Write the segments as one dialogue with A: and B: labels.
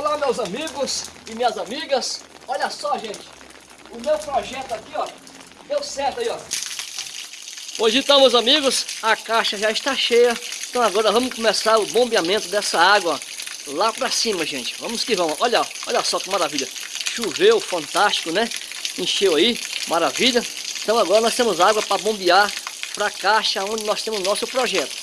A: Olá meus amigos e minhas amigas, olha só gente, o meu projeto aqui ó, deu certo aí ó. Hoje então meus amigos, a caixa já está cheia, então agora vamos começar o bombeamento dessa água lá para cima gente, vamos que vamos, olha, olha só que maravilha, choveu, fantástico né, encheu aí, maravilha, então agora nós temos água para bombear para a caixa onde nós temos o nosso projeto.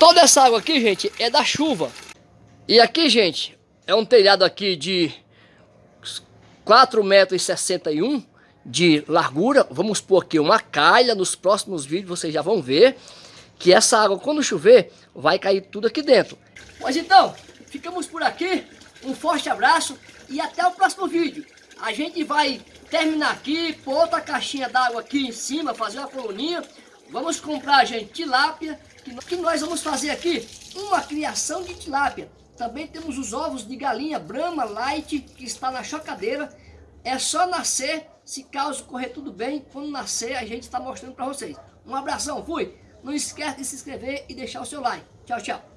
A: Toda essa água aqui, gente, é da chuva. E aqui, gente, é um telhado aqui de 4,61 metros de largura. Vamos pôr aqui uma calha. Nos próximos vídeos vocês já vão ver que essa água, quando chover, vai cair tudo aqui dentro. Mas então, ficamos por aqui. Um forte abraço e até o próximo vídeo. A gente vai terminar aqui, pôr outra caixinha d'água aqui em cima, fazer uma coluninha. Vamos comprar, gente, tilápia que, nós vamos fazer aqui uma criação de tilápia. Também temos os ovos de galinha Brahma Light, que está na chocadeira. É só nascer, se caso correr tudo bem, quando nascer a gente está mostrando para vocês. Um abração, fui! Não esquece de se inscrever e deixar o seu like. Tchau, tchau!